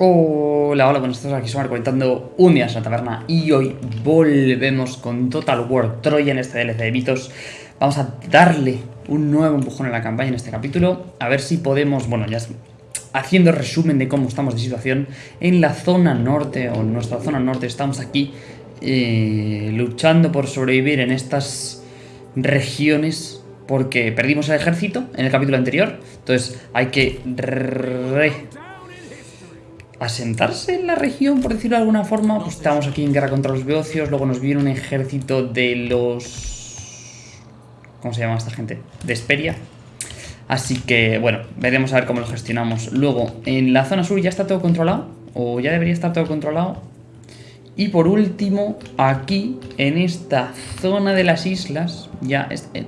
Hola, hola, buenas tardes, aquí Somar comentando un día en la taberna y hoy volvemos con Total War Troya en este DLC de mitos. Vamos a darle un nuevo empujón en la campaña en este capítulo, a ver si podemos, bueno, ya haciendo resumen de cómo estamos de situación en la zona norte, o en nuestra zona norte, estamos aquí eh, luchando por sobrevivir en estas regiones porque perdimos el ejército en el capítulo anterior, entonces hay que asentarse en la región, por decirlo de alguna forma. Pues estamos aquí en guerra contra los beocios, luego nos viene un ejército de los... ¿Cómo se llama esta gente? De Esperia. Así que, bueno, veremos a ver cómo lo gestionamos. Luego, en la zona sur ya está todo controlado, o ya debería estar todo controlado. Y por último, aquí, en esta zona de las islas, ya eh,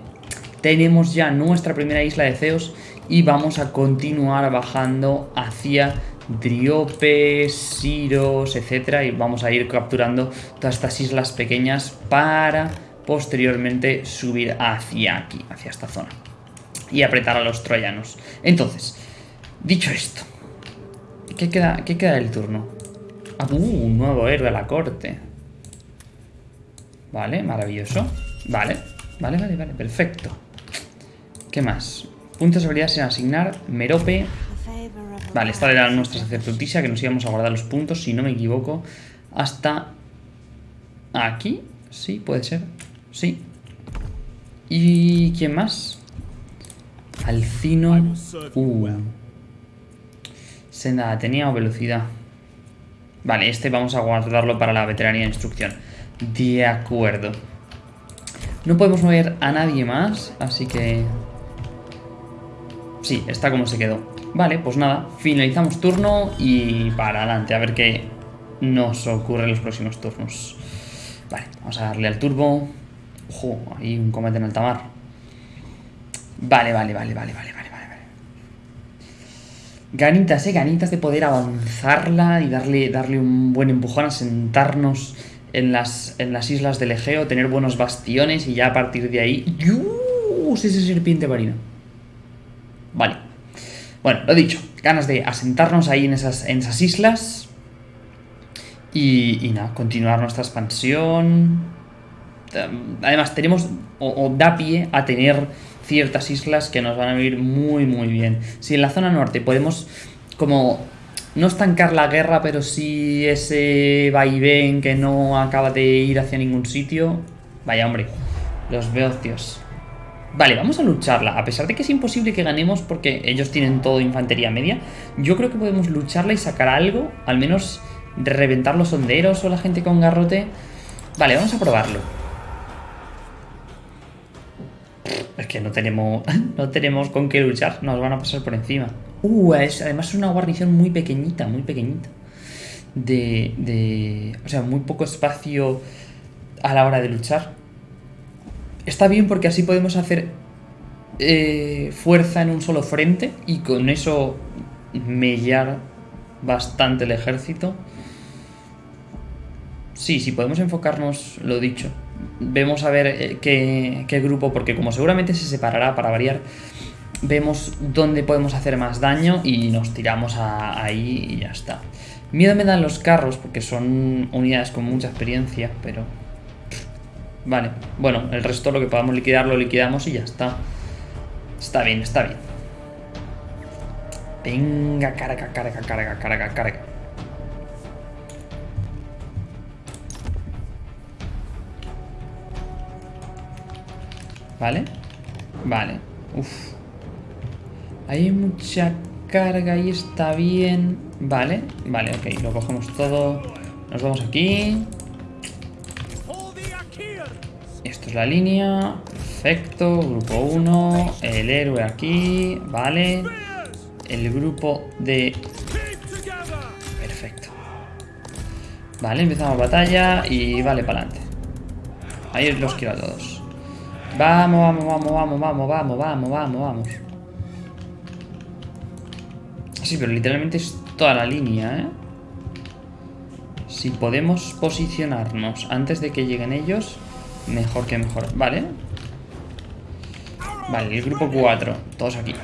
tenemos ya nuestra primera isla de Zeus y vamos a continuar bajando hacia Driopes, Siros, etcétera, y vamos a ir capturando todas estas islas pequeñas para posteriormente subir hacia aquí, hacia esta zona y apretar a los troyanos. Entonces, dicho esto, ¿qué queda, qué queda del turno? Ah, uh, un nuevo héroe a la corte. Vale, maravilloso. Vale, vale, vale, vale, perfecto. ¿Qué más? Puntos de habilidad sin asignar. Merope, Vale, esta era nuestra sacerdotisa que nos íbamos a guardar los puntos, si no me equivoco, hasta aquí. Sí, puede ser. Sí. ¿Y quién más? Alcino. Uh. Senda tenía o velocidad. Vale, este vamos a guardarlo para la veteranía de instrucción. De acuerdo. No podemos mover a nadie más, así que... Sí, está como se quedó. Vale, pues nada, finalizamos turno y para adelante, a ver qué nos ocurre en los próximos turnos. Vale, vamos a darle al turbo. Ojo, hay un combate en alta mar. Vale, vale, vale, vale, vale, vale, vale. Ganitas, eh, ganitas de poder avanzarla y darle, darle un buen empujón a sentarnos en las, en las islas del Egeo, tener buenos bastiones y ya a partir de ahí... ¡Yus! Ese serpiente marino. Vale. Bueno, lo dicho, ganas de asentarnos ahí en esas, en esas islas y, nada, continuar nuestra expansión. Además, tenemos o, da pie a tener ciertas islas que nos van a venir muy, muy bien. Si en la zona norte podemos como no estancar la guerra, pero sí ese vaivén que no acaba de ir hacia ningún sitio. Vaya hombre, los beocios. Vale, vamos a lucharla. A pesar de que es imposible que ganemos porque ellos tienen todo infantería media, yo creo que podemos lucharla y sacar algo, al menos reventar los honderos o la gente con garrote. Vale, vamos a probarlo. Es que no tenemos, no tenemos con qué luchar, nos van a pasar por encima. Uh, además es una guarnición muy pequeñita, muy pequeñita. De, de... O sea, muy poco espacio a la hora de luchar está bien porque así podemos hacer eh, fuerza en un solo frente y con eso mellar bastante el ejército. Sí, sí, podemos enfocarnos, lo dicho. Vemos a ver eh, qué, grupo, porque como seguramente se separará para variar, vemos dónde podemos hacer más daño y nos tiramos ahí y ya está. Miedo me dan los carros porque son unidades con mucha experiencia, pero Vale, bueno, el resto lo que podamos liquidar lo liquidamos y ya está. Está bien, está bien. Venga, carga, carga, carga, carga, carga. ¿Vale? Vale. Uf. Hay mucha carga y está bien. Vale, vale, ok. Lo cogemos todo. Nos vamos aquí. La línea. Perfecto. Grupo 1. El héroe aquí. Vale. El grupo de... Perfecto. Vale, empezamos batalla y vale para adelante. Ahí los quiero a todos. Vamos, vamos, vamos, vamos, vamos, vamos, vamos, vamos, vamos. Sí, pero literalmente es toda la línea, ¿eh? Si podemos posicionarnos antes de que lleguen ellos... Mejor que mejor. Vale. Vale, el grupo 4. Todos aquí.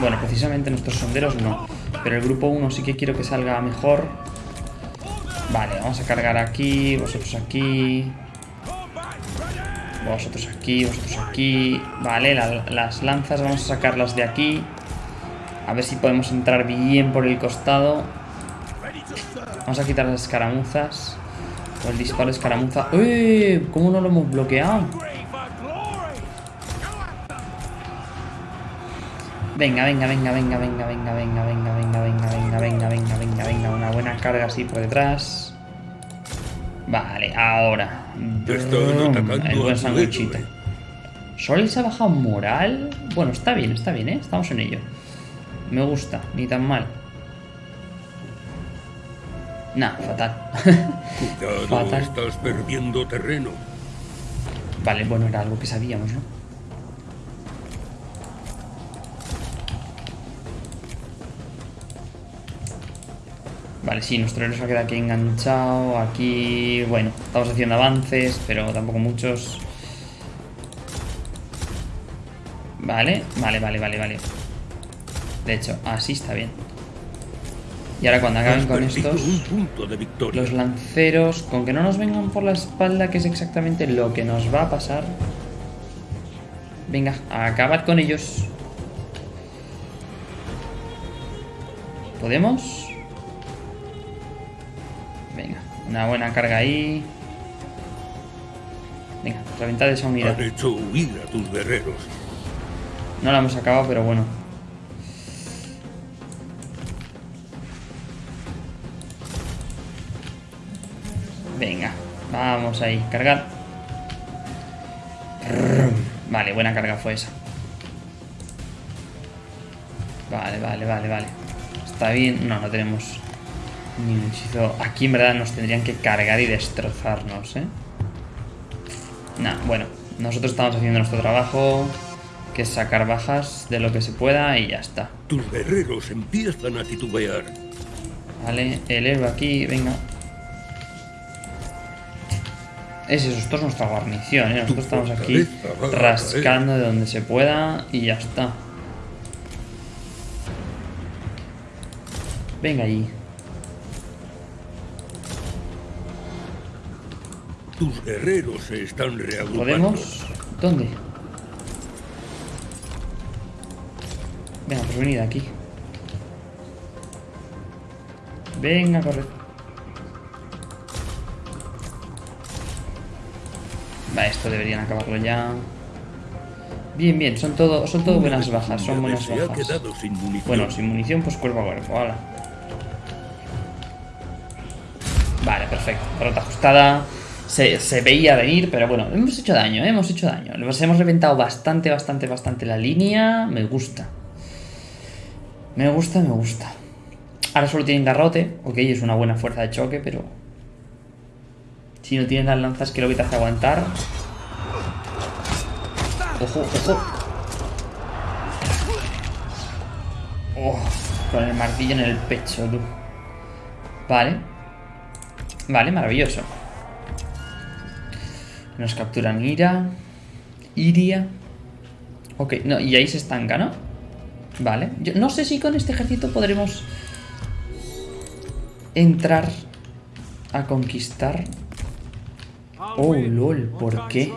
Bueno, precisamente nuestros sonderos no. Pero el grupo 1 sí que quiero que salga mejor. Vale, vamos a cargar aquí, vosotros aquí. Vosotros aquí, vosotros aquí. Vale, las lanzas vamos a sacarlas de aquí. A ver si podemos entrar bien por el costado. Vamos a quitar las escaramuzas. El disparo escaramuza. ¡Eh! ¿Cómo no lo hemos bloqueado? Venga, venga, venga, venga, venga, venga, venga, venga, venga, venga, venga, venga, venga, venga, venga, una buena carga así por detrás. Vale, ahora. El buen sanguchito. ¿Sol se ha bajado moral? Bueno, está bien, está bien, ¿eh? Estamos en ello. Me gusta, ni tan mal. Nah, fatal. Cuidado, fatal. estás perdiendo terreno. Vale, bueno, era algo que sabíamos, ¿no? Vale, sí, nuestro héroe se va a quedar aquí enganchado. Aquí, bueno, estamos haciendo avances, pero tampoco muchos. Vale, vale, vale, vale, vale. De hecho, así está bien. Y ahora cuando acaben con estos, los lanceros, con que no nos vengan por la espalda, que es exactamente lo que nos va a pasar. Venga, a acabar con ellos. ¿Podemos? Una buena carga ahí. Venga, reventad esa unidad. Han hecho huir a tus guerreros. No la hemos acabado, pero bueno. Vamos ahí, cargar. Vale, buena carga fue esa. Vale, vale, vale, vale. Está bien. No, no tenemos ni un hechizo. Aquí en verdad nos tendrían que cargar y destrozarnos, ¿eh? Nah, bueno. Nosotros estamos haciendo nuestro trabajo, que es sacar bajas de lo que se pueda y ya está. Tus guerreros empiezan a titubear. Vale, el héroe aquí, venga. Es eso, esto es nuestra guarnición, ¿eh? Nosotros estamos aquí rascando de donde se pueda y ya está. Venga allí. Tus guerreros se están reagrupando. ¿Podemos? ¿Dónde? Venga, pues venid aquí. Venga, corre. Va, esto deberían acabarlo ya. Bien, bien, son todo, son todo buenas bajas, son buenas bajas. Bueno, sin munición, pues cuerpo a cuerpo, Vale, perfecto. Pelota ajustada se, veía venir, pero bueno, hemos hecho daño, ¿eh? hemos hecho daño. Nos hemos reventado bastante, bastante, bastante la línea. Me gusta. Me gusta, me gusta. Ahora solo tienen garrote. Ok, es una buena fuerza de choque, pero... Si no tienen las lanzas que lo que te hace aguantar... Ojo, ojo. Oh, con el martillo en el pecho, tú. Vale. Vale, maravilloso. Nos capturan Ira. Iria. Ok, no, y ahí se estanca, ¿no? Vale. Yo no sé si con este ejército podremos entrar a conquistar. Oh, lol, ¿por qué?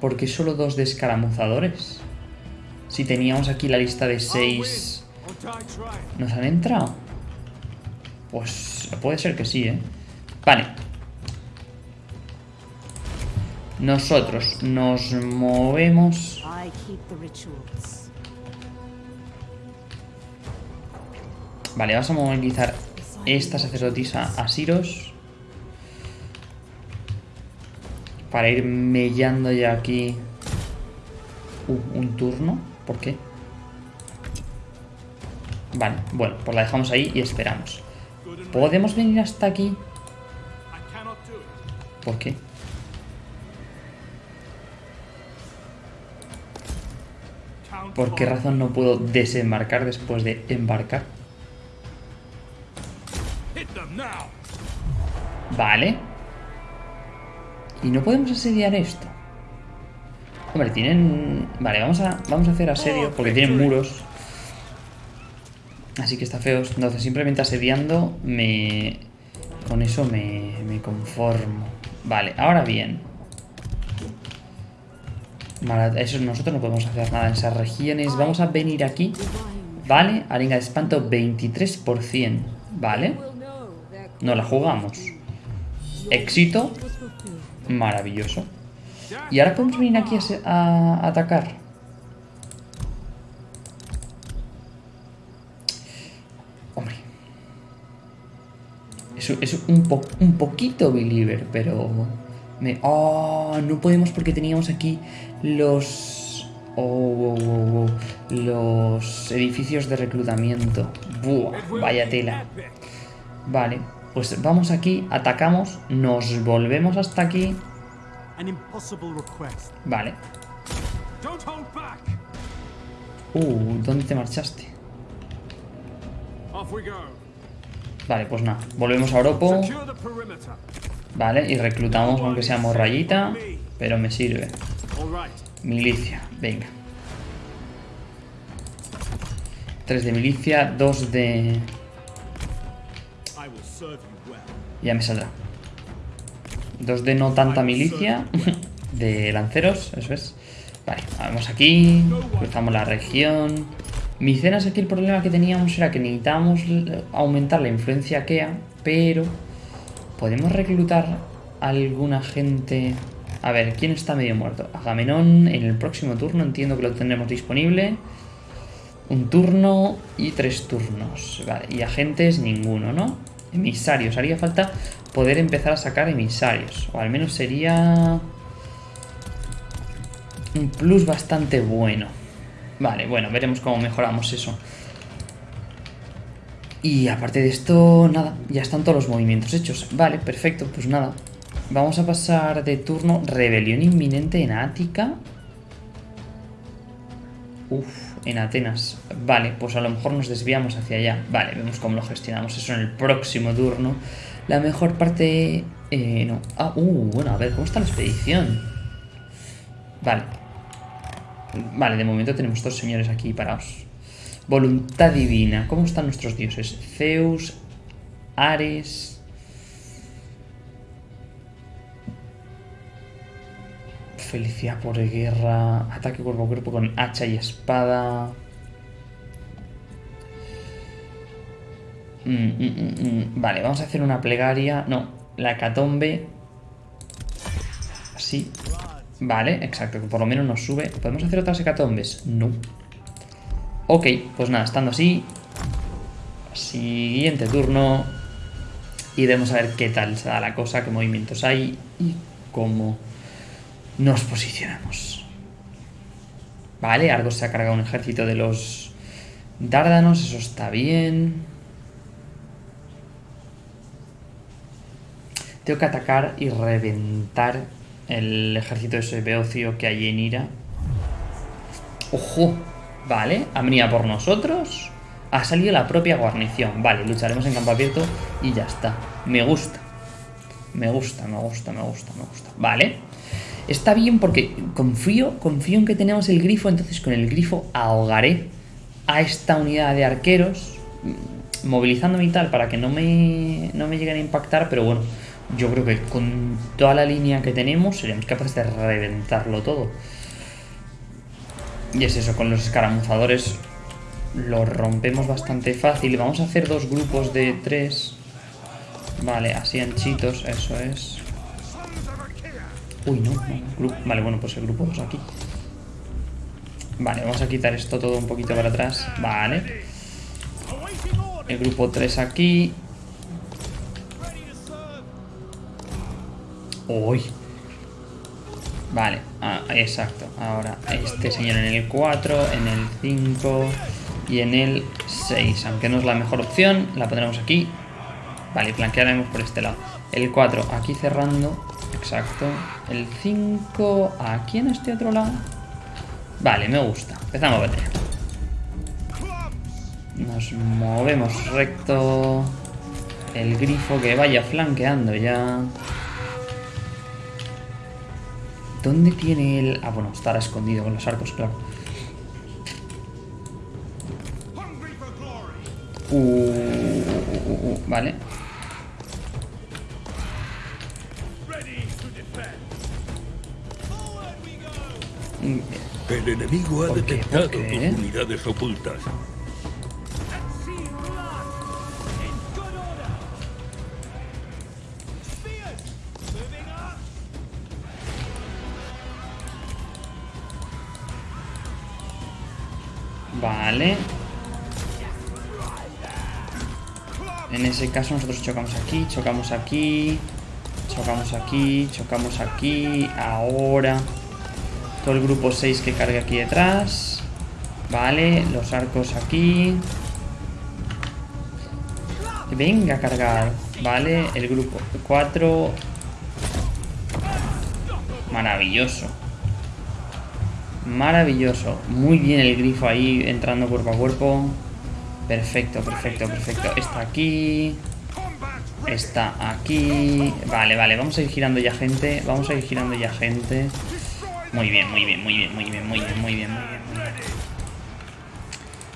¿Por qué solo dos descaramuzadores? Si teníamos aquí la lista de seis... ¿Nos han entrado? Pues puede ser que sí, ¿eh? Vale, nosotros nos movemos... Vale, vamos a movilizar esta sacerdotisa a Siros. Para ir mellando ya aquí... Uh, un turno. ¿Por qué? Vale, bueno, pues la dejamos ahí y esperamos. ¿Podemos venir hasta aquí? ¿Por qué? ¿Por qué razón no puedo desembarcar después de embarcar? Vale. Y no podemos asediar esto. Hombre, tienen... Vale, vamos a, vamos a hacer asedio porque tienen muros. Así que está feo. Entonces, simplemente asediando, me... Con eso me, me conformo. Vale, ahora bien. Eso nosotros no podemos hacer nada en esas regiones. Vamos a venir aquí. Vale, arenga de espanto 23%. Vale. No la jugamos. Éxito. Maravilloso. Y ahora podemos venir aquí a, atacar. Hombre. Es, es un, un poquito believer, pero... Me... Oh, no podemos porque teníamos aquí los... Oh, oh, oh, los edificios de reclutamiento. Buah, vaya tela. Vale, pues vamos aquí, atacamos, nos volvemos hasta aquí. Vale. Uh, ¿dónde te marchaste? Vale, pues nada, volvemos a Oropo. Vale, y reclutamos aunque sea morrayita, pero me sirve. Milicia, venga. Tres de milicia, dos de... Ya me saldrá. Dos de no tanta milicia. De lanceros, eso es. Vale, vamos aquí. Cruzamos la región. Micenas aquí el problema que teníamos era que necesitábamos aumentar la influencia Kea, pero podemos reclutar alguna gente... A ver, ¿quién está medio muerto? Agamenón en el próximo turno, entiendo que lo tendremos disponible. Un turno y tres turnos. Vale, y agentes ninguno, ¿no? Emisarios. Haría falta poder empezar a sacar emisarios. O al menos sería... Un plus bastante bueno. Vale, bueno, veremos cómo mejoramos eso. Y aparte de esto, nada, ya están todos los movimientos hechos. Vale, perfecto, pues nada. Vamos a pasar de turno. Rebelión inminente en Ática. Uf, en Atenas. Vale, pues a lo mejor nos desviamos hacia allá. Vale, vemos cómo lo gestionamos eso en el próximo turno. La mejor parte... Eh, no. Ah, uh, bueno, a ver, ¿cómo está la expedición? Vale. Vale, de momento tenemos dos señores aquí parados. Voluntad divina. ¿Cómo están nuestros dioses? Zeus, Ares... Felicidad por guerra. Ataque cuerpo a cuerpo con hacha y espada. Mm, mm, mm, vale, vamos a hacer una plegaria. No, la catombe. Así. Vale, exacto, por lo menos nos sube. ¿Podemos hacer otras hecatombes? No. Ok, pues nada, estando así. Siguiente turno. Y vamos a ver qué tal se da la cosa, qué movimientos hay y cómo nos posicionamos. Vale, Argos se ha cargado un ejército de los Dárdanos, eso está bien. Tengo que atacar y reventar el ejército de ese Beocio que hay en Ira. ¡Ojo! Vale, ha venido por nosotros. Ha salido la propia guarnición. Vale, lucharemos en campo abierto y ya está. Me gusta. Me gusta, me gusta, me gusta, me gusta. Vale. Está bien porque confío, confío en que tenemos el grifo, entonces con el grifo ahogaré a esta unidad de arqueros, mm, movilizándome y tal para que no me, no me lleguen a impactar, pero bueno, yo creo que con toda la línea que tenemos seremos capaces de reventarlo todo. Y es eso, con los escaramuzadores lo rompemos bastante fácil. Vamos a hacer dos grupos de tres. Vale, así anchitos, eso es. Uy, no, Vale, bueno, pues el grupo 2 aquí. Vale, vamos a quitar esto todo un poquito para atrás. Vale. El grupo 3 aquí. Uy. Vale, ah, exacto. Ahora este señor en el 4, en el 5 y en el 6. Aunque no es la mejor opción, la pondremos aquí. Vale, flanquearemos por este lado. El 4 aquí cerrando. Exacto. El 5 aquí en este otro lado. Vale, me gusta. Empezamos a batalla. Nos movemos recto. El grifo que vaya flanqueando ya. ¿Dónde tiene el...? Ah, bueno, estará escondido con los arcos, claro. Uh, uh, uh, vale. El enemigo ha detectado tus unidades ocultas. Vale. En ese caso nosotros chocamos aquí, chocamos aquí, chocamos aquí, chocamos aquí, ahora. Todo el grupo 6 que cargue aquí detrás. Vale, los arcos aquí. Venga a cargar. Vale, el grupo 4. Maravilloso. Maravilloso. Muy bien el grifo ahí entrando cuerpo a cuerpo. Perfecto, perfecto, perfecto. Está aquí. Está aquí. Vale, vale. Vamos a ir girando ya gente. Vamos a ir girando ya gente. Muy bien, muy bien, muy bien, muy bien, muy bien, muy bien, muy bien.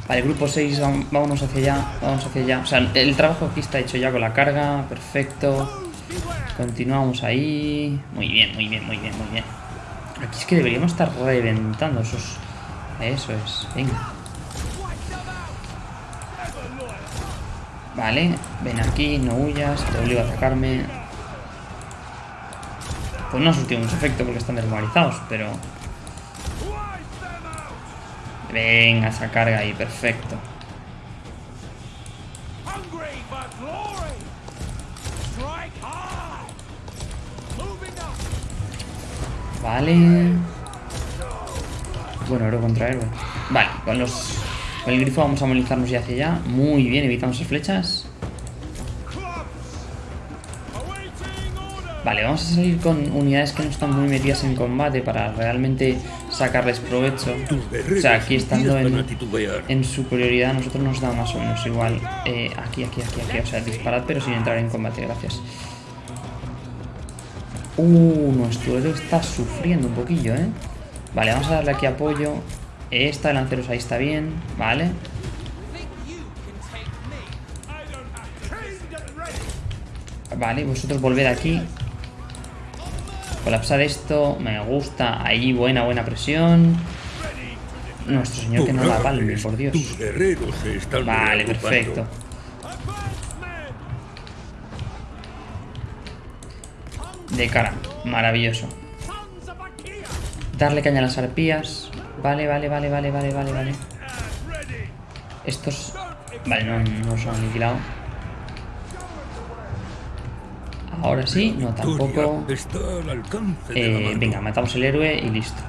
Vale, grupo 6, vam- vámonos hacia allá, vamos hacia allá. O sea, el trabajo aquí está hecho ya con la carga, perfecto. Continuamos ahí. Muy bien, muy bien, muy bien, muy bien. Aquí es que deberíamos estar reventando esos... Eso es, venga. Vale, ven aquí, no huyas, te obligo a atacarme. Pues no ha surtido mucho efecto porque están desmoralizados, pero... Venga, esa carga ahí, perfecto. Vale. Bueno, héroe contra héroe. Vale, con los... Con el grifo vamos a movilizarnos ya hacia allá. Muy bien, evitamos esas flechas. Vale, vamos a salir con unidades que no están muy metidas en combate para realmente sacarles provecho. O sea, aquí estando en, en superioridad, a nosotros nos da más o menos igual. Eh, aquí, aquí, aquí, aquí. O sea, disparad pero sin entrar en combate, gracias. Uh, nuestro héroe está sufriendo un poquillo, ¿eh? Vale, vamos a darle aquí apoyo. Esta de lanceros ahí está bien, vale. Vale, vosotros volved aquí. Colapsar esto, me gusta. Ahí, buena, buena presión. Nuestro señor que no la palme, por Dios. Vale, perfecto. De cara, maravilloso. Darle caña a las arpías. Vale, vale, vale, vale, vale, vale, vale. Estos... Vale, no, no los han aniquilado. Ahora sí, no tampoco. Eh, venga, matamos el héroe y listo.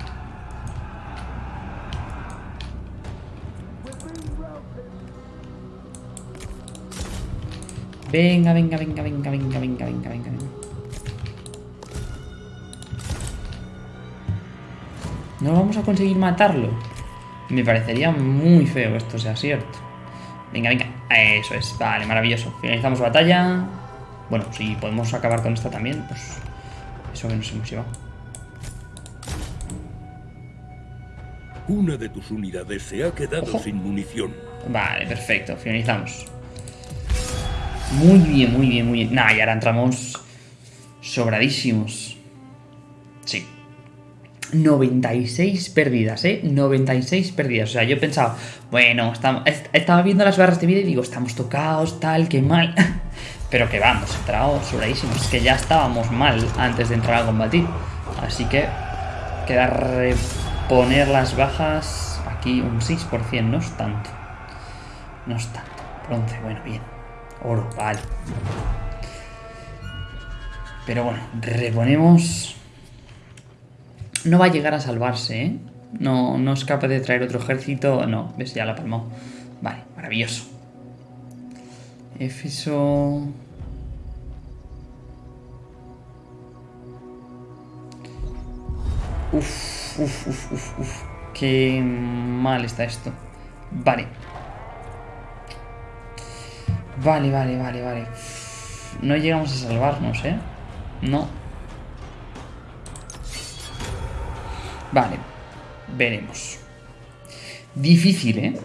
Venga, venga, venga, venga, venga, venga, venga, venga, venga. No vamos a conseguir matarlo. Me parecería muy feo esto sea cierto. Venga, venga. Eso es. Vale, maravilloso. Finalizamos batalla. Bueno, si podemos acabar con esta también, pues eso que nos hemos llevado. Una de tus unidades se ha quedado Ojo. sin munición. Vale, perfecto. Finalizamos. Muy bien, muy bien, muy bien. Nah, y ahora entramos sobradísimos. Sí. 96 pérdidas, ¿eh? 96 pérdidas. O sea, yo pensaba, bueno, estamos, estaba viendo las barras de vida y digo, estamos tocados, tal, qué mal. Pero que vamos, entrado sobradísimos. Es que ya estábamos mal antes de entrar a combatir. Así que queda reponer las bajas. Aquí un 6%, no es tanto. No es tanto. Bronce, bueno, bien. Oro, vale. Pero bueno, reponemos. No va a llegar a salvarse, ¿eh? No, no es capaz de traer otro ejército. No, ves, ya la palmó. Vale, maravilloso. Éfeso. Uf, uf, uf, uf, uf. Qué mal está esto. Vale. Vale, vale, vale, vale. No llegamos a salvarnos, ¿eh? No. Vale. Veremos. Difícil, ¿eh?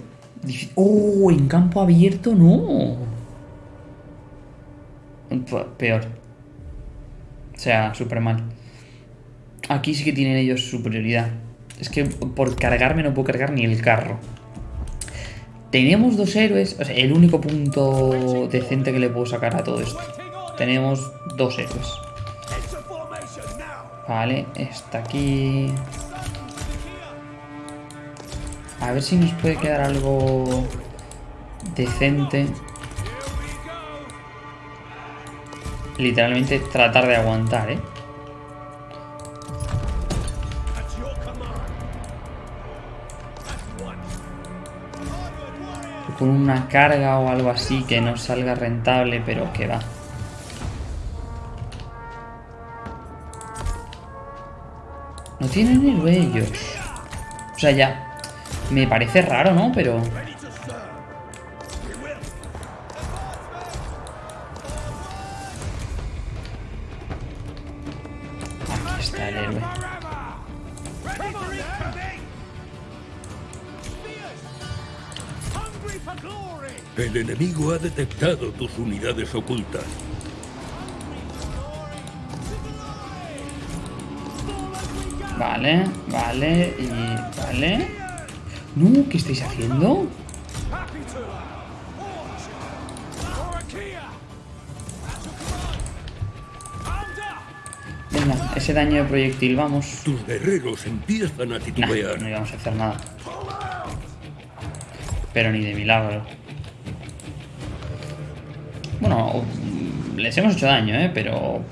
¡Oh! En campo abierto no. Pe- Peor. O sea, súper mal. Aquí sí que tienen ellos superioridad. Es que por cargarme no puedo cargar ni el carro. Tenemos dos héroes. O sea, el único punto decente que le puedo sacar a todo esto. Tenemos dos héroes. Vale, está aquí. A ver si nos puede quedar algo decente. Literalmente tratar de aguantar, ¿eh? Con una carga o algo así que no salga rentable, pero que va. No tienen héroe ellos. O sea, ya. Me parece raro, ¿no? Pero. El enemigo ha detectado tus unidades ocultas. Vale, vale, y. Vale. No, ¿qué estáis haciendo? Venga, ese daño de proyectil, vamos. Tus guerreros empiezan a Nah, titubear. no íbamos a hacer nada. Pero ni de milagro. Bueno, les hemos hecho daño, ¿eh? Pero...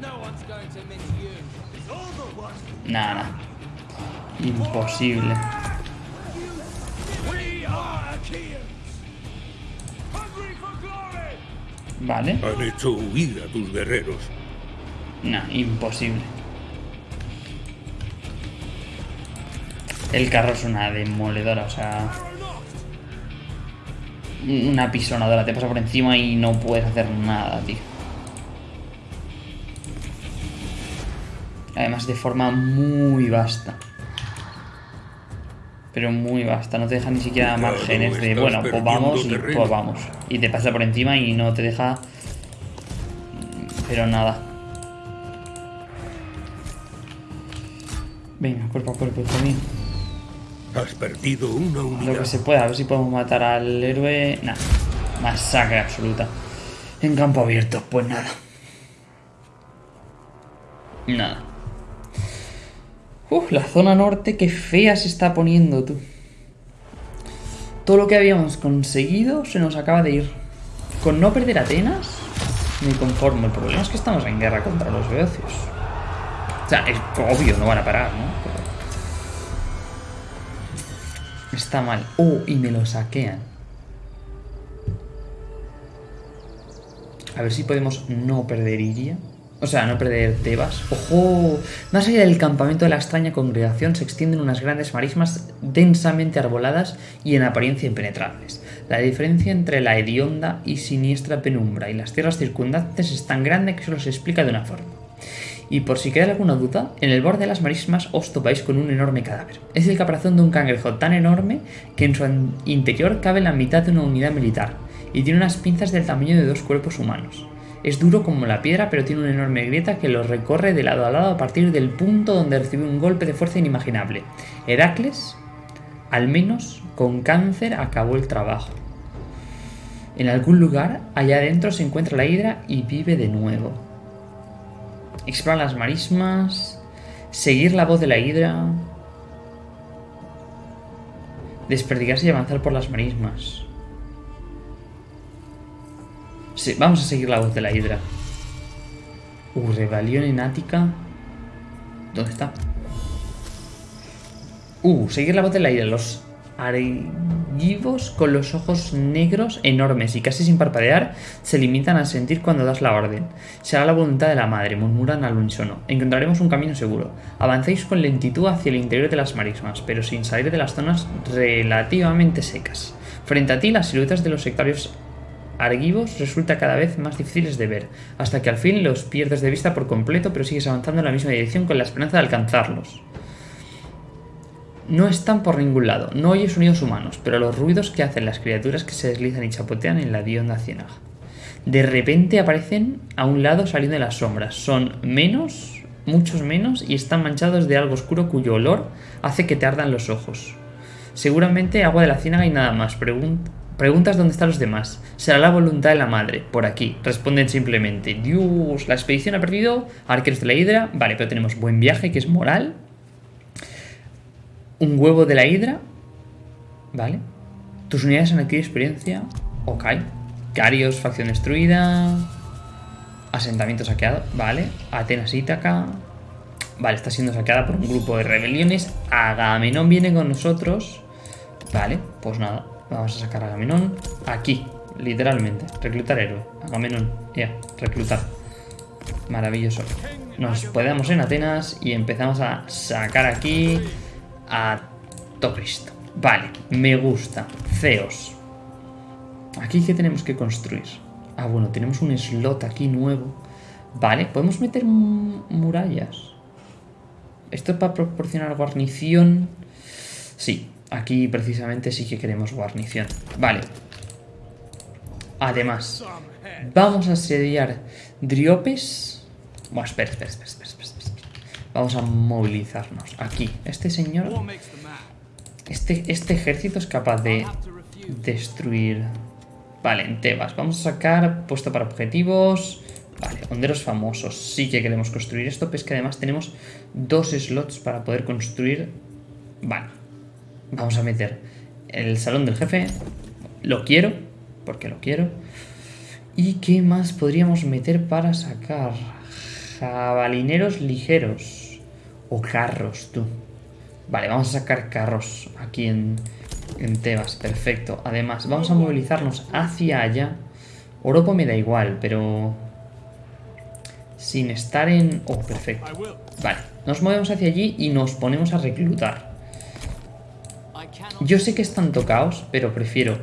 No. Nada, nada. Imposible. Vale. Han hecho huir a tus guerreros. Nah, imposible. El carro es una demoledora, o sea... Una pisonadora, te pasa por encima y no puedes hacer nada, tío. Además de forma muy vasta. Pero muy vasta, no te deja ni siquiera márgenes de, bueno, pues vamos y pues vamos. Y te pasa por encima y no te deja... Pero nada. Venga, cuerpo a cuerpo, mío. Has perdido una Lo unidad. que se pueda, a ver si podemos matar al héroe. Nah, masacre absoluta. En campo abierto, pues nada. Nada. Uf, la zona norte, qué fea se está poniendo, tú. Todo lo que habíamos conseguido se nos acaba de ir. Con no perder Atenas, me conformo. El problema es que estamos en guerra contra los beocios. O sea, es obvio, no van a parar, ¿no? Pero- Está mal. Oh, y me lo saquean. A ver si podemos no perder Iria. O sea, no perder Tebas. ¡Ojo! Más allá del campamento de la extraña congregación se extienden unas grandes marismas densamente arboladas y en apariencia impenetrables. La diferencia entre la hedionda y siniestra penumbra y las tierras circundantes es tan grande que solo se explica de una forma. Y por si queda alguna duda, en el borde de las marismas os topáis con un enorme cadáver. Es el caparazón de un cangrejo tan enorme que en su interior cabe la mitad de una unidad militar, y tiene unas pinzas del tamaño de dos cuerpos humanos. Es duro como la piedra, pero tiene una enorme grieta que lo recorre de lado a lado a partir del punto donde recibe un golpe de fuerza inimaginable. Heracles, al menos con cáncer, acabó el trabajo. En algún lugar, allá adentro, se encuentra la hidra y vive de nuevo. Explorar las marismas. Seguir la voz de la hidra. Desperdigarse y avanzar por las marismas. Sí, vamos a seguir la voz de la hidra. Uh, rebelión en Ática. ¿Dónde está? Uh, seguir la voz de la hidra. Los argivos con los ojos negros enormes y casi sin parpadear se limitan a sentir cuando das la orden. Será la voluntad de la madre, murmuran al unísono. Encontraremos un camino seguro. Avancéis con lentitud hacia el interior de las marismas, pero sin salir de las zonas relativamente secas. Frente a ti, las siluetas de los sectarios argivos resulta cada vez más difíciles de ver, hasta que al fin los pierdes de vista por completo, pero sigues avanzando en la misma dirección con la esperanza de alcanzarlos. No están por ningún lado. No oyes sonidos humanos, pero los ruidos que hacen las criaturas que se deslizan y chapotean en la Dionda ciénaga. De repente aparecen a un lado saliendo de las sombras. Son menos, muchos menos, y están manchados de algo oscuro cuyo olor hace que te ardan los ojos. Seguramente agua de la ciénaga y nada más. Pregun- preguntas dónde están los demás. Será la voluntad de la madre. Por aquí. Responden simplemente. Dios, la expedición ha perdido. Arqueros de la hidra. Vale, pero tenemos buen viaje, que es moral. Un huevo de la hidra. Vale. Tus unidades han adquirido experiencia. Ok. Carios, facción destruida. Asentamiento saqueado. Vale. Atenas Ítaca. Vale, está siendo saqueada por un grupo de rebeliones. Agamenón viene con nosotros. Vale, pues nada. Vamos a sacar a Agamenón. Aquí, literalmente. Reclutar héroe. Agamenón. Ya, reclutar. Maravilloso. Nos podemos en Atenas y empezamos a sacar aquí a Tocristo. Vale, me gusta. Ceos. Aquí, ¿qué tenemos que construir? Ah, bueno, tenemos un slot aquí nuevo. Vale, podemos meter mu- murallas. Esto es para proporcionar guarnición. Sí, aquí precisamente sí que queremos guarnición. Vale. Además, vamos a asediar Driopes. Bueno, espera, espera, espera. Vamos a movilizarnos. Aquí, este señor... Este, este ejército es capaz de destruir... Vale, en Tebas. Vamos a sacar puesto para objetivos. Vale, honderos famosos. Sí que queremos construir esto, pero es que además tenemos dos slots para poder construir... Vale. Vamos a meter el salón del jefe. Lo quiero, porque lo quiero. ¿Y qué más podríamos meter para sacar? Jabalineros ligeros. O carros, tú. Vale, vamos a sacar carros aquí en, en Tebas. Perfecto. Además, vamos a movilizarnos hacia allá. Oropo me da igual, pero... Sin estar en... Oh, perfecto. Vale, nos movemos hacia allí y nos ponemos a reclutar. Yo sé que es tanto caos, pero prefiero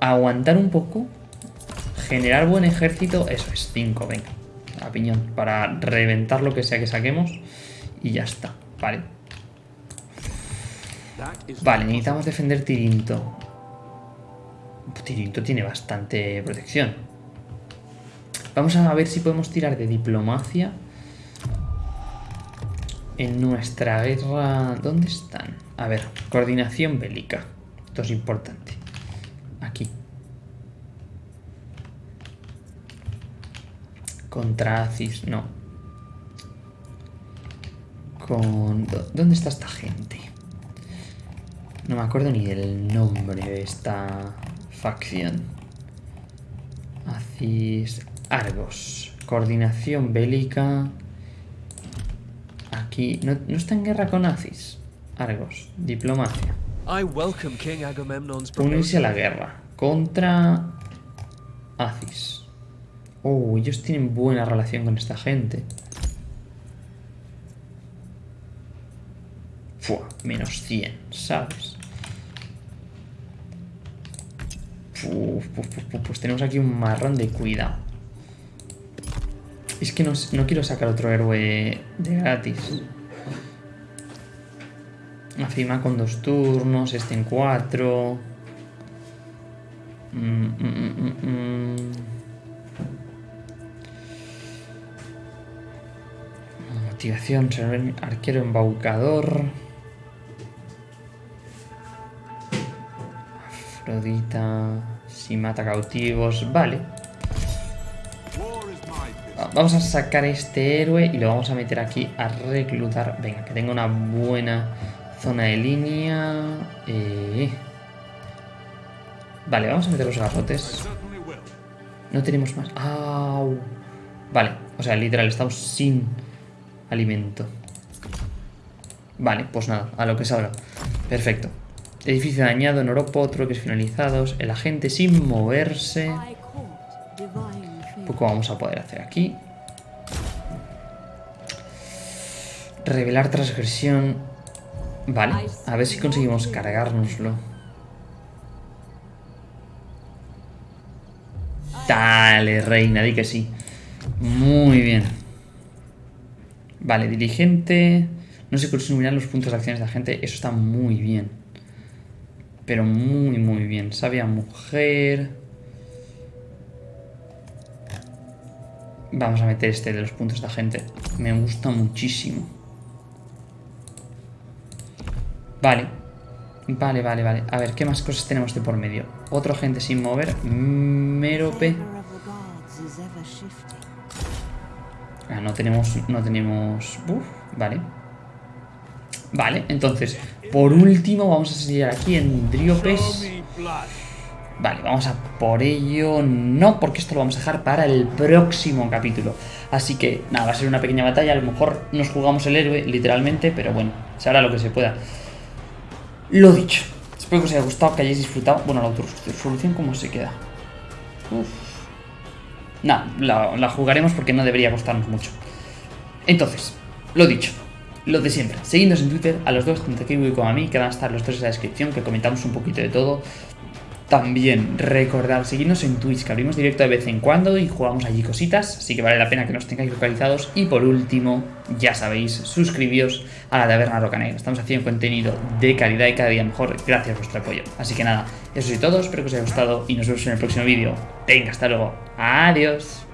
aguantar un poco, generar buen ejército, eso es 5, venga, a piñón, para reventar lo que sea que saquemos y ya está, vale. Vale, necesitamos defender Tirinto. Tirinto tiene bastante protección. Vamos a ver si podemos tirar de diplomacia en nuestra guerra... ¿Dónde están? A ver, coordinación bélica. Esto es importante. Aquí. Contra Acis, no. Con... ¿dó- ¿Dónde está esta gente? No me acuerdo ni del nombre de esta facción. Acis... Argos. Coordinación bélica. Aquí... No, no está en guerra con Acis. Argos. Diplomacia. Unirse a la guerra. Contra... Acis. Oh, ellos tienen buena relación con esta gente. Fua, menos 100, ¿sabes? Pues tenemos aquí un marrón de cuidado. Es que no, no quiero sacar otro héroe de gratis. Afima con dos turnos, este en cuatro. Mm, mm, mm. Motivación, arquero embaucador. Afrodita, si mata cautivos, vale. Vamos a sacar este héroe y lo vamos a meter aquí a reclutar. Venga, que tenga una buena zona de línea. Eh. Vale, vamos a meter los garrotes. No tenemos más. ¡Au! Vale, o sea, literal, estamos sin alimento. Vale, pues nada, a lo que salga. Perfecto. Edificio dañado en Oropo, troques finalizados. El agente sin moverse. Poco vamos a poder hacer aquí. Revelar transgresión. Vale, a ver si conseguimos cargárnoslo. Dale, reina, di que sí. Muy bien. Vale, dirigente. No se consumirán los puntos de acciones de la gente. Eso está muy bien. Pero muy, muy bien. Sabia mujer. Vamos a meter este de los puntos de agente. Me gusta muchísimo. Vale. Vale, vale, vale. A ver, ¿qué más cosas tenemos de por medio? Otro agente sin mover. Shifting. Ah, no tenemos... No tenemos... Vale. Vale, entonces, por último vamos a seguir aquí en Driopes. Vale, vamos a por ello. No, porque esto lo vamos a dejar para el próximo capítulo. Así que, nada, va a ser una pequeña batalla. A lo mejor nos jugamos el héroe, literalmente, pero bueno, se hará lo que se pueda. Lo dicho. Espero que os haya gustado, que hayáis disfrutado. Bueno, la autosolución, ¿cómo se queda? Uf. La jugaremos porque no debería costarnos mucho. Entonces, lo dicho, lo de siempre. Seguidnos en Twitter, a los dos, tanto a Kiwi como a mí, que van a estar los tres en la descripción, que comentamos un poquito de todo. También recordad seguirnos en Twitch, que abrimos directo de vez en cuando y jugamos allí cositas, así que vale la pena que nos tengáis localizados. Y por último, ya sabéis, suscribíos a la Taberna Roca Negra. Estamos haciendo contenido de calidad y cada día mejor gracias a vuestro apoyo. Así que nada, eso es todo, espero que os haya gustado y nos vemos en el próximo vídeo. Venga, hasta luego. Adiós.